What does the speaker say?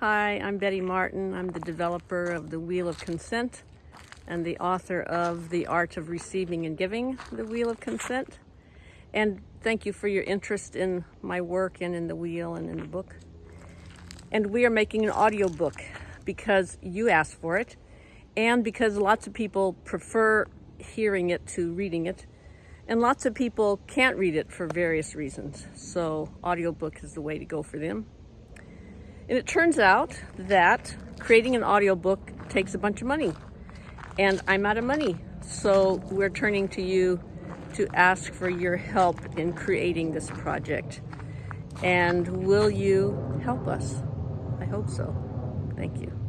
Hi, I'm Betty Martin. I'm the developer of The Wheel of Consent and the author of The Art of Receiving and Giving, The Wheel of Consent. And thank you for your interest in my work and in the wheel and in the book. And we are making an audio book because you asked for it and because lots of people prefer hearing it to reading it. And lots of people can't read it for various reasons. So audiobook is the way to go for them. And it turns out that creating an audiobook takes a bunch of money. And I'm out of money. So we're turning to you to ask for your help in creating this project. And will you help us? I hope so. Thank you.